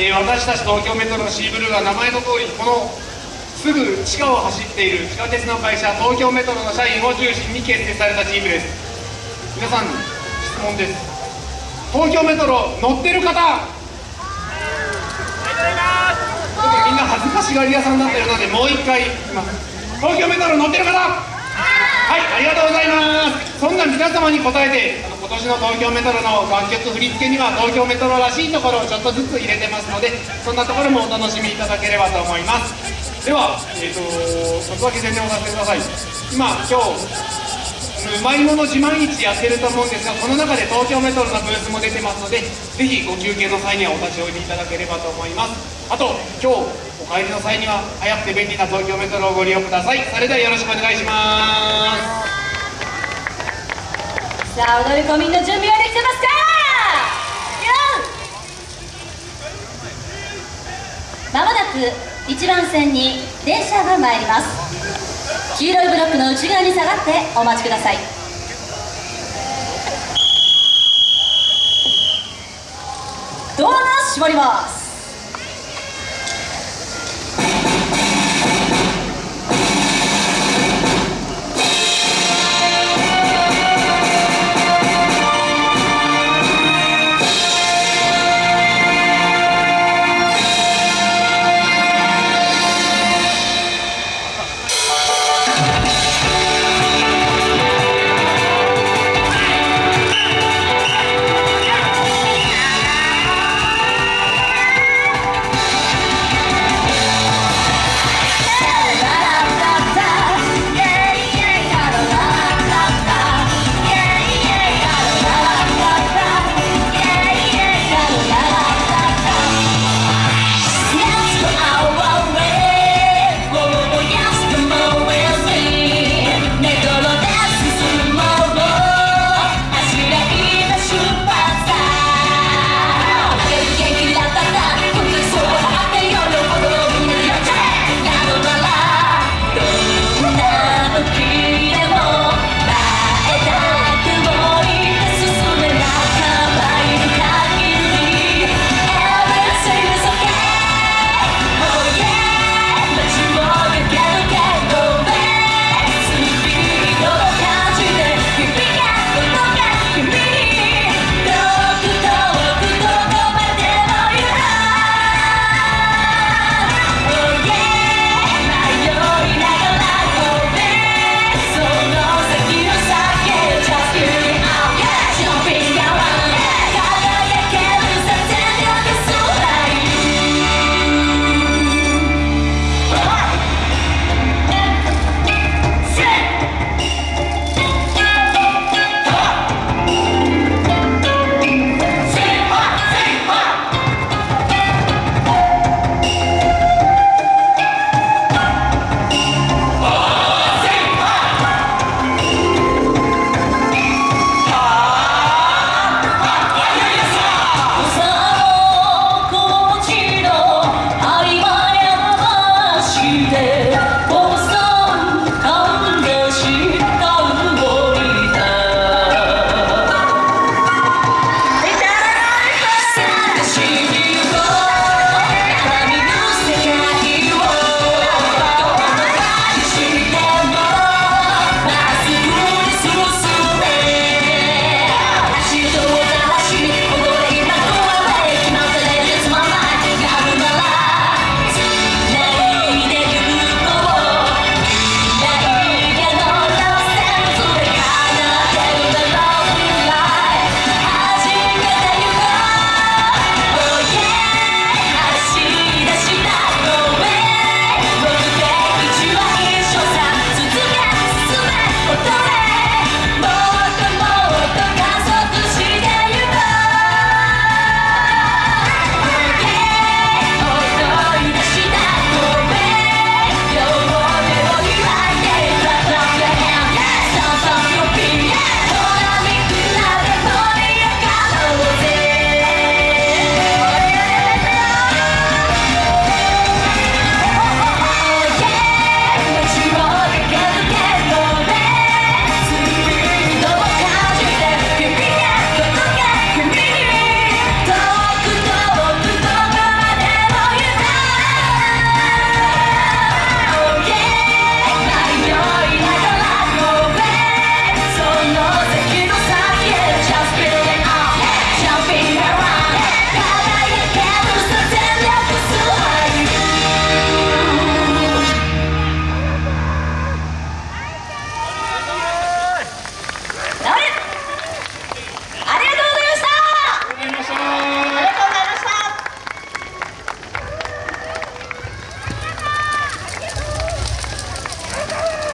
えー、私たち東京メトロのシーブルーは名前の通りこのすぐ地下を走っている地下鉄の会社東京メトロの社員を中心に結成されたチームです。皆さん質問です。東京メトロ乗ってる方！ありがとうございますみんな恥ずかしがり屋さんだったようなのでもう一回いきます。東京メトロ乗ってる方！はいありがとうございます。そんな皆様に答えて年の東京メトロの楽曲振り付けには東京メトロらしいところをちょっとずつ入れてます。のでそんなところもお楽しみいただければと思いますではえっ、ー、とちょっとだけ宣伝をさせてください今今日うまいもの自慢市やってると思うんですがこの中で東京メトロのブースも出てますのでぜひご休憩の際にはお立ち寄りいただければと思います。あと今日お帰りの際には早くて便利な東京メトロをご利用ください。それではよろしくお願いしますさあ踊り込みの準備はできてますか？まもなく1番線に電車が参ります。黄色いブロックの内側に下がってお待ちください。ドアが閉まります。